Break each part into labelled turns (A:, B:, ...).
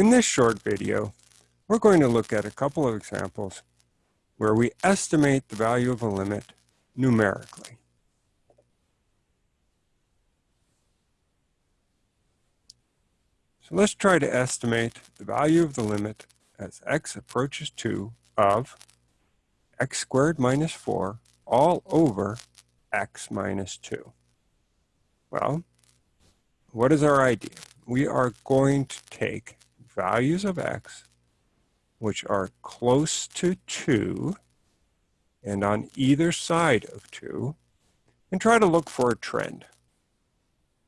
A: In this short video, we're going to look at a couple of examples where we estimate the value of a limit numerically. So let's try to estimate the value of the limit as x approaches 2 of x squared minus 4 all over x minus 2. Well, what is our idea? We are going to take values of x which are close to 2 and on either side of 2 and try to look for a trend.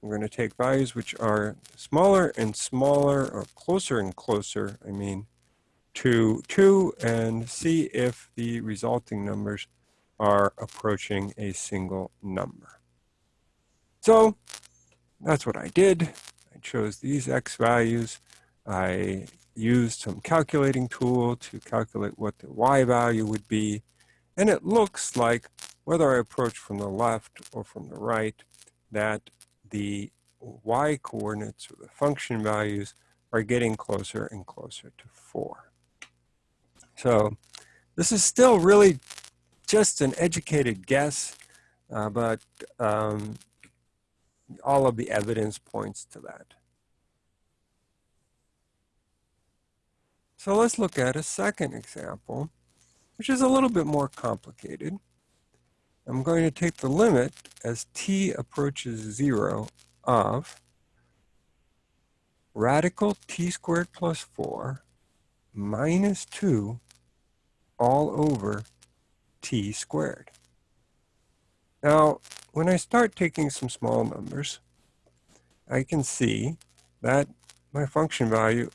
A: We're going to take values which are smaller and smaller or closer and closer, I mean, to 2 and see if the resulting numbers are approaching a single number. So that's what I did. I chose these x values. I used some calculating tool to calculate what the y value would be. And it looks like whether I approach from the left or from the right, that the y coordinates or the function values are getting closer and closer to 4. So this is still really just an educated guess, uh, but um, all of the evidence points to that. So let's look at a second example, which is a little bit more complicated. I'm going to take the limit as t approaches 0 of radical t squared plus 4 minus 2 all over t squared. Now, when I start taking some small numbers, I can see that my function value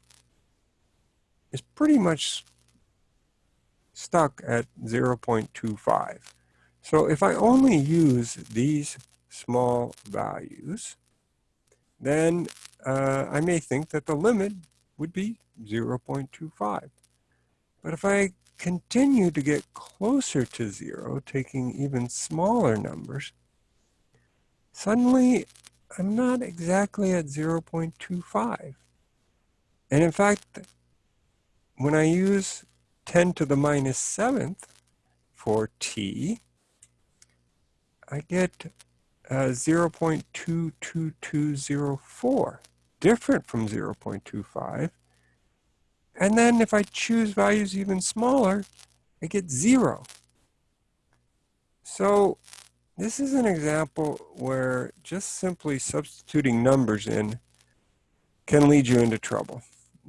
A: is pretty much stuck at 0.25. So if I only use these small values, then uh, I may think that the limit would be 0.25. But if I continue to get closer to zero, taking even smaller numbers, suddenly I'm not exactly at 0.25. And in fact, when I use 10 to the minus 7th for t, I get uh, 0.22204, different from 0.25. And then if I choose values even smaller, I get zero. So this is an example where just simply substituting numbers in can lead you into trouble.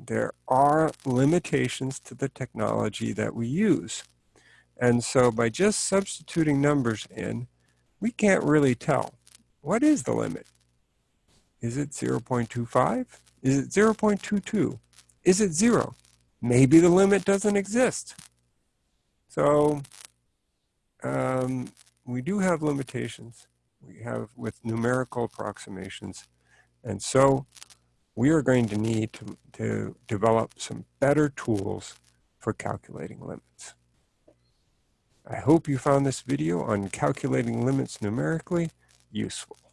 A: There are limitations to the technology that we use. And so by just substituting numbers in, we can't really tell. What is the limit? Is it 0.25? Is it 0.22? Is it zero? Maybe the limit doesn't exist. So um, we do have limitations. We have with numerical approximations. And so we are going to need to, to develop some better tools for calculating limits. I hope you found this video on calculating limits numerically useful.